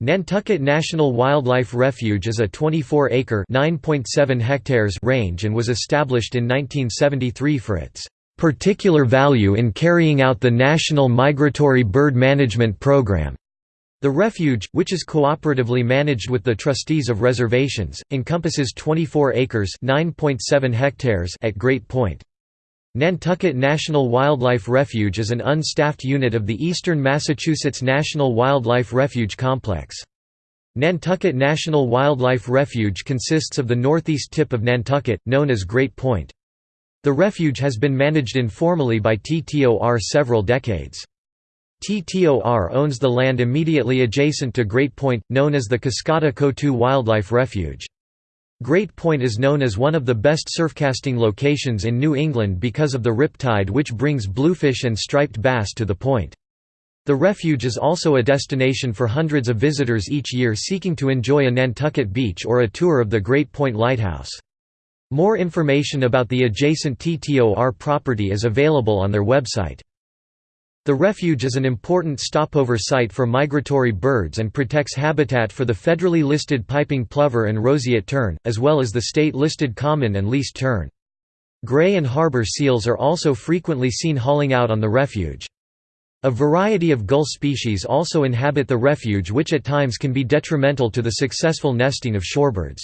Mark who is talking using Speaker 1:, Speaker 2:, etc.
Speaker 1: Nantucket National Wildlife Refuge is a 24-acre (9.7 hectares) range and was established in 1973 for its particular value in carrying out the National Migratory Bird Management Program. The refuge, which is cooperatively managed with the trustees of reservations, encompasses 24 acres (9.7 hectares) at Great Point. Nantucket National Wildlife Refuge is an unstaffed unit of the Eastern Massachusetts National Wildlife Refuge Complex. Nantucket National Wildlife Refuge consists of the northeast tip of Nantucket, known as Great Point. The refuge has been managed informally by TTOR several decades. TTOR owns the land immediately adjacent to Great Point, known as the Coskata Coatue Wildlife Refuge. Great Point is known as one of the best surfcasting locations in New England because of the rip tide which brings bluefish and striped bass to the point. The refuge is also a destination for hundreds of visitors each year seeking to enjoy a Nantucket beach or a tour of the Great Point Lighthouse. More information about the adjacent TTOR property is available on their website. The refuge is an important stopover site for migratory birds and protects habitat for the federally listed piping plover and roseate tern, as well as the state-listed common and least tern. Gray and harbor seals are also frequently seen hauling out on the refuge. A variety of gull species also inhabit the refuge which at times can be detrimental to the successful nesting of shorebirds.